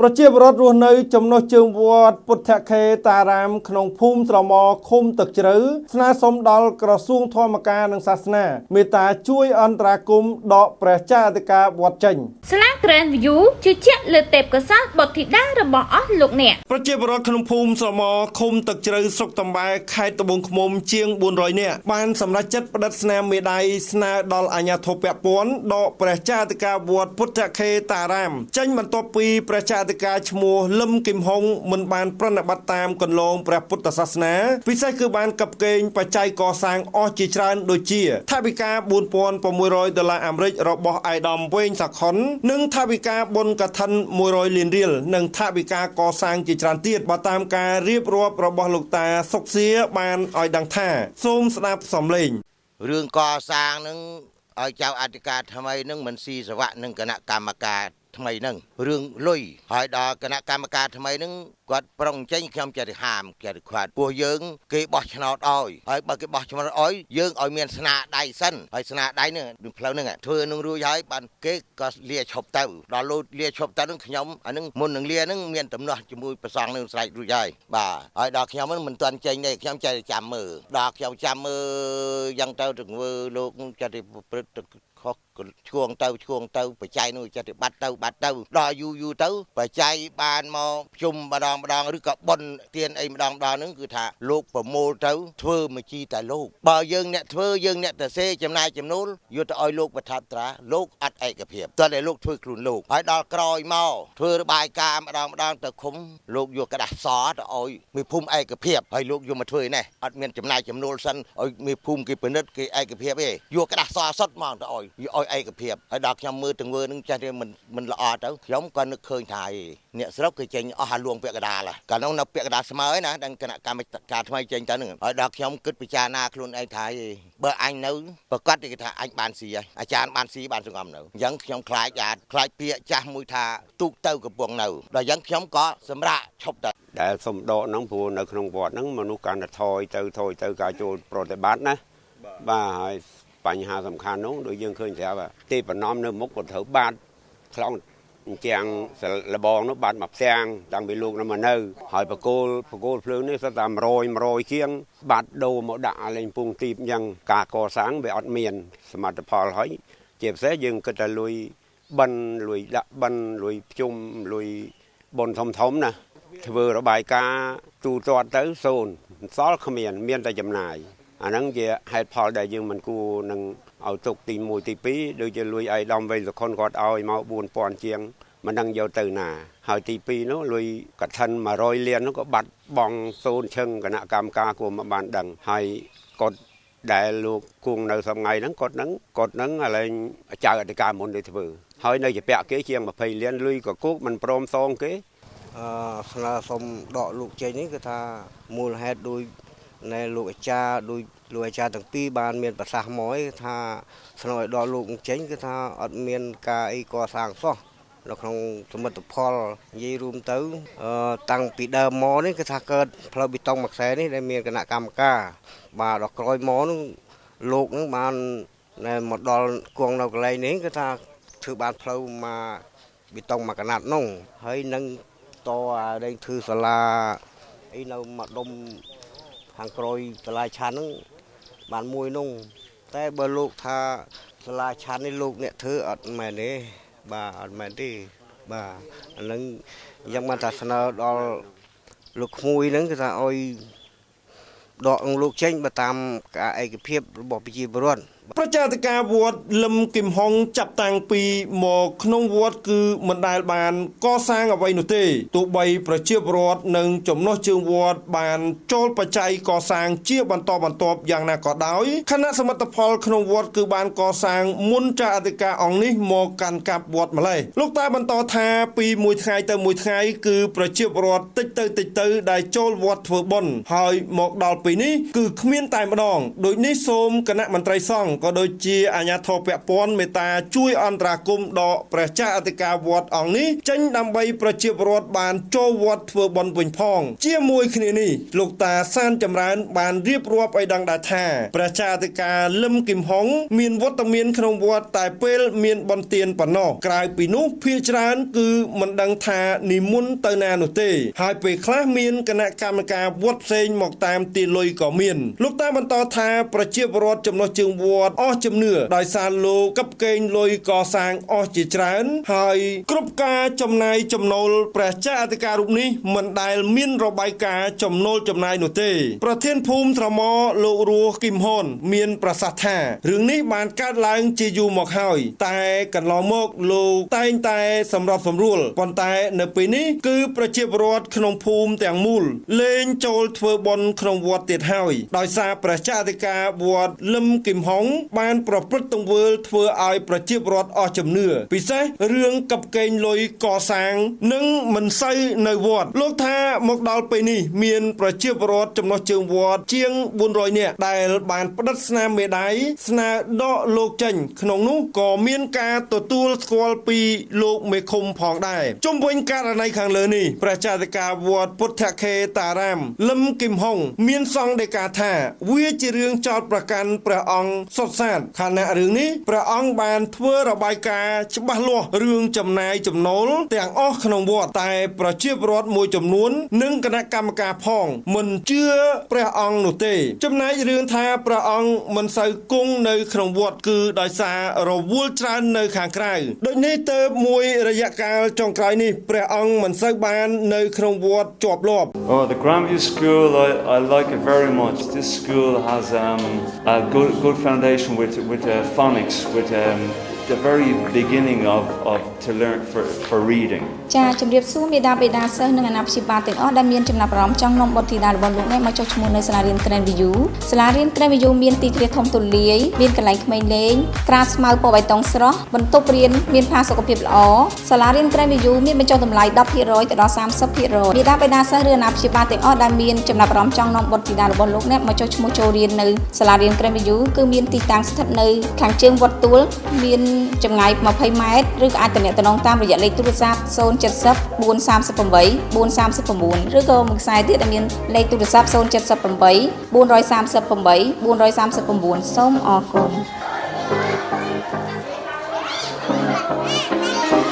ប្រជាពលរដ្ឋរស់នៅចំណុះជើងវត្តពុទ្ធខេតារាម ក្នុងភូមិត្រមឃុំទឹកជ្រៅស្នើសុំដល់ក្រសួងធម្មការនិងសាសនាមេត្តាជួយអន្តរាគមន៍ដកព្រះចាអធិការវត្តចេញស្លា Grand View ជឿជាក់លើទេពកោសល្យបុត្រធីតារបស់អស់លោកអ្នកប្រជាពលរដ្ឋក្នុងភូមិស្រមឃុំទឹកជ្រៅស្រុកតំបែខេត្តត្បូងឃ្មុំជាង400នាក់បានសម្រេចចិត្តផ្តិតស្នាមមេដៃស្នើដល់អាជ្ញាធរពាក់ព័ន្ធដកព្រះចាអធិការវត្តពុទ្ធខេតារាមចេញបន្ទាប់ពីព្រះចាអធិការឈ្មោះលឹមគឹមហុងមិនបានប្រណិប័តតាមគន្លងព្រះពុទ្ធសាសនាពិសេសគឺបានកັບកេងបច្ច័យកសាងអស់ជាច្រើនដូចជាថវិកា4600ដុល្លារអាមេរិករបស់អៃដាមវែងសាខុននិងថវិកាបុណ្យកឋិន100លានរៀលនិងថវិកាកសាងជាច្រើនទៀតបើតាមការរៀបរាប់របស់លោកតាសុកសៀបានឲ្យដឹងថា សូមស្ដាប់សំឡេងរឿងកសាងនឹងឲ្យចៅអធិការថ្មីនឹងមិនស៊ីសវៈនឹងគណៈកម្មការ ថ្មីហ្នឹងរឿងលុយហើយដល់គណៈកម្មការថ្មីហ្នឹងគាត់ប្រុងចេញខ្ញុំចេះទៅហាមចេះទៅខ្វាត់ពោះយើងគេបោះឆ្នោតឲ្យហើយបើគេបោះឆ្នោតឲ្យយើងឲ្យមានស្នាដៃសិនហើយស្នាដៃហ្នឹងផ្លូវហ្នឹងធ្វើនឹងរួចហើយបានគេក៏លាឈប់ទៅដល់លូតលាឈប់ទៅហ្នឹងខ្ញុំអាហ្នឹងមុននឹងលាហ្នឹងមានដំណោះជាមួយប្រសងនឹងស្រែករួចហើយបាទហើយដល់ខ្ញុំហ្នឹងមិនទាន់ចេញទេខ្ញុំចេះចាំមើលដល់ខ្ញុំចាំមើលយ៉ាងទៅទៅធ្វើលោកចេះទៅប្រព្រឹត្តខុស ឆ្គងទៅឆ្គងទៅបច្ច័យនោះចិត្តបាត់ទៅបាត់ទៅដល់យូរយូរទៅបច្ច័យបានមកជុំម្ដងម្ដងឬក៏ប៉ុនទៀនអីម្ដងម្ដងហ្នឹងគឺថាលោកប្រមូលទៅធ្វើមកជីតែលោកបើយើងអ្នកធ្វើយើងអ្នកទៅសេចំណាយចំនួនយកទៅឲ្យលោកបថាបត្រាលោកអត់ឯកភាពតើតែលោកធ្វើខ្លួនលោកហើយដល់ក្រោយមកធ្វើរបាយការណ៍ម្ដងម្ដងទៅឃុំលោកយកกระดาษសទៅឲ្យមេភូមិឯកភាពហើយលោកយកមកធ្វើនេះអត់មានចំណាយចំនួនសិនឲ្យមេភូមិគេពិនិត្យគេឯកភាពទេយកกระดาษសសុទ្ធមកទៅឲ្យឲ្យ យឯកភាពហើយដល់ខ្ញុំមើលទង្វើនឹងចេះតែមិនមិនល្អទៅខ្ញុំក៏នឹកឃើញថាអ្នកស្រុកគេចេញអស់អាលួងពាក់កដាលកាលនោះនៅពាក់កដាលស្មើឯណាដល់គណៈកម្មការថ្មីចេញទៅនឹងហើយដល់ខ្ញុំគិតពិចារណាខ្លួនឯងថាបើអញនៅប្រកាសគេថាអញបានស៊ីហើយអាចារ្យបានស៊ីបានសង្ងំនៅអញ្ចឹងខ្ញុំខ្លាចអាខ្លាចពាក្យចាស់មួយថាទូកទៅកំពុងនៅដល់អញ្ចឹងខ្ញុំក៏សម្រាប់ឈប់ទៅដែលសំដកហ្នឹងព្រោះនៅក្នុងវត្តហ្នឹងមនុស្សកាន់តែថយទៅថយទៅការចូលប្រតិបត្តិណាបាទហើយ បញ្ហាសំខាន់នោះដូចយើងឃើញស្រាប់ទេបណំនៅមុខក៏ត្រូវបាត់ខ្លងទាំងលបងនោះបាត់មកផ្ទាំងតាំងពីលោកនោះមកនៅ ហើយបកគោលបកគោលភ្លើងនេះស្តែ100 100ជាង បាត់ដូរមកដាក់លេងពងទីបអញ្ចឹងការកសាងវាអត់មាន សមត្ថផលហើយជាពិសេសយើងគិតតែលុយបិណ្ឌលុយដាក់បិណ្ឌលុយភ្ជុំលុយបនធំធំណាធ្វើរបាយការណ៍ទូទាត់ទៅសូន្យសល់គ្មាន មានតែចំណាយ អាហ្នឹងជាហេតុផលដែលយើងមិនគួរនឹងឲ្យទុកទី1ទី2ដូចជាលុយអៃដំវៃសខុនគាត់ឲ្យមក4000ជាងមិនដឹងយកទៅណាហើយទី2នោះលុយកឋិន100លាននោះក៏បាត់បង់សូនឈឹងគណៈកម្មការគួរមកបានដឹងហើយគាត់ដែលលោកគង់នៅសំថ្ងៃហ្នឹងគាត់ហ្នឹងគាត់ហ្នឹងឥឡូវចៅអធិការមុនទៅធ្វើហើយនៅជាពាក់គេជាង20លានលុយក៏គោកមិនព្រមសងគេអឺស្នើសុំដកលោកចេញនេះគឺថាមូលហេតុដោយ ណែលោកអាចារ្យដូចលោកអាចារ្យទាំងពីរបានមានប្រសាសន៍មកថាស្នើឲ្យដល់លោកចេញគឺថាអត់មានការអីកសាងសោះនៅក្នុងសមិទ្ធផលនិយាយរួមទៅតាំងពីដើមមកនេះគឺថាកើតផ្លូវបេតុងមួយខ្សែនេះដែលមានគណៈកម្មការបាទដល់ក្រោយមកនោះលោកនឹងបានមកដល់គង់នៅកន្លែងនេះគឺថាធ្វើបានផ្លូវមកបេតុងមួយកណាត់នោះហើយនឹងតអាដេញធ្វើសាលាអីនៅមកដុំ ខាងក្រោយសាលាឆាន់ហ្នឹងបានមួយនោះតែបើលោកថាសាលាឆាន់នេះលោកអ្នកធ្វើអត់មែនទេបាទអត់មែនទេបាទអានឹងយ៉ាងបានថាស្នើដល់លោកក្មួយហ្នឹងគឺថាឲ្យដកលោកចេញបើតាមការឯកភាពរបស់ប្រជាពលរដ្ឋ ប្រជាធិការវត្តលឹមគឹមហុងចាប់តាំងពីមកក្នុងវត្តគឺមិនដែលបានកសាងអ្វីនោះទេទោះបីប្រជាពលរដ្ឋនិងចំណុះជើងវត្តបានចូលបច្ច័យកសាងជាបន្តបន្ទាប់យ៉ាងណាក៏ដោយគណៈសមិទ្ធផលក្នុងវត្តគឺបានកសាងមុនចាអធិការអង្គនេះមកកាន់កាប់វត្តម្លេះលោកតាបន្តថាពីមួយថ្ងៃទៅមួយថ្ងៃគឺប្រជាពលរដ្ឋតិចទៅតិចទៅដែលចូលវត្តធ្វើបុណ្យហើយមកដល់ពេលនេះគឺគ្មានតែម្ដងដូចនេះសូមគណៈមន្ត្រីសង្ឃក៏ដូចជាអាជ្ញាធរពាក់ព័ន្ធមេត្តាជួយអន្តរាគមន៍ដកព្រះចៅអធិការវត្តអង្គនេះចេញដើម្បីប្រជាពលរដ្ឋបានចូលវត្តធ្វើបុណ្យវិញផង ជាមួយគ្នានេះលោកតាសានចម្រើន បានរៀបរាប់ឲ្យដឹងដែរថាព្រះចៅអធិការលឹមគឹមហុងមានវត្តមានក្នុងវត្តតែពេលមានបុណ្យទានប៉ុណ្ណោះក្រៅពីនោះភាគច្រើនគឺមិនដឹងថានិមន្តទៅណានោះទេ ហើយពេលខ្លះមានគណៈកម្មការវត្តផ្សេងមកតាមទាលុយក៏មាន លោកតាបន្តថាប្រជាពលរដ្ឋចំណុះជើងវត្តអស់ជំនឿដោយសារលោកកັບកេងលុយកសាងអស់ជាច្រើន ហើយគ្រប់ការចំណាយចំណូលព្រះចៅអធិការរូបនេះមិនដែលមានរបាយការណ៍ចំណូលចំណាយនោះទេ ប្រធានភូមិត្រមលោករស់គឹមហ៊ុនមានប្រសាសន៍ថារឿងនេះបានកើតឡើងជាយូរមកហើយ តែកន្លងមកលោកតែងតែសម្របសម្រួលប៉ុន្តែនៅពេលនេះគឺប្រជាពលរដ្ឋក្នុងភូមិទាំងមូលលែងចូលធ្វើបុណ្យក្នុងវត្តទៀតហើយដោយសារព្រះចៅអធិការវត្តលឹមគឹមហុងបានប្រព្រឹត្តទង្វើធ្វើឲ្យប្រជាពលរដ្ឋអស់ជំនឿពិសេសរឿងកັບកេងលុយកសាង និងមិនសូវនៅវត្តលោកថាមកដល់ពេលនេះ មានប្រជាពលរដ្ឋចំណុះជើងវត្តជាង400នាក់ដែលបានផ្តិតស្នាមមេដៃស្នើដកលោកចេញ ក្នុងនោះក៏មានការទទួលស្គាល់ពីលោកមេឃុំផងដែរជុំវិញករណីខាងលើនេះព្រះចៅអធិការវត្តពុទ្ធខេតារាមលឹមគឹមហុងមានសង្ឃដីកាថា វាជារឿងចោតប្រកាន់ព្រះអង្គសុទ្ធសាធខណៈរឿងនេះព្រះអង្គបានធ្វើរបាយការណ៍ច្បាស់លាស់រឿងចំណាយចំណូលទាំងអស់ក្នុងវត្តតែប្រជាពលរដ្ឋមួយចំនួន និងគណៈកម្មការផង មិនជឿព្រះអង្គនោះទេ ចំណែករឿងថាព្រះអង្គមិនសូវគង់នៅក្នុងវត្តគឺដោយសាររវល់ច្រើននៅខាងក្រៅដូចនេះទៅមួយរយៈកាលចុងក្រោយនេះព្រះអង្គមិនសូវបាននៅក្នុងវត្តជាប់លាប់ Oh, the Grandview School, I, I like it very much. This school has um, a good, good foundation with, with uh, phonics, with um, the very beginning of, of to learn for, for reading. ចាជំរាបសួរមេដាបេដាសិស្សនិងអាណាព្យាបាលទាំងអស់ដែលមានចំណាប់អារម្មណ៍ចង់នាំបុត្រធីតារបស់លោកនេះមកចុះឈ្មោះនៅសាលារៀន Grand View សាលារៀន Grand View មានទីធ្លាធំទូលាយមានកន្លែងក្មេងលេងក្រាលស្មៅពណ៌បៃតងស្រស់បន្ទប់រៀនមានផាសុកភាពល្អសាលារៀន Grand View មានបញ្ចុះតម្លៃ10%ទៅដល់30%មេដាបេដាសិស្សឬអាណាព្យាបាលទាំងអស់ដែលមានចំណាប់អារម្មណ៍ចង់នាំបុត្រធីតារបស់លោកនេះមកចុះឈ្មោះចូលរៀននៅសាលារៀន Grand View គឺមានទីតាំងស្ថិតនៅខាងជើងវត្តទួលមានចម្ងាយ20ម៉ែត្រឬក៏អាចទំនាក់ទំនងតាមរយៈលេខទូរស័ព្ទ070 438 439ឬក៏មួយខ្សែទៀតដែលមានលេខទូរស័ព្ទ078 438 439សូមអរគុណ Thank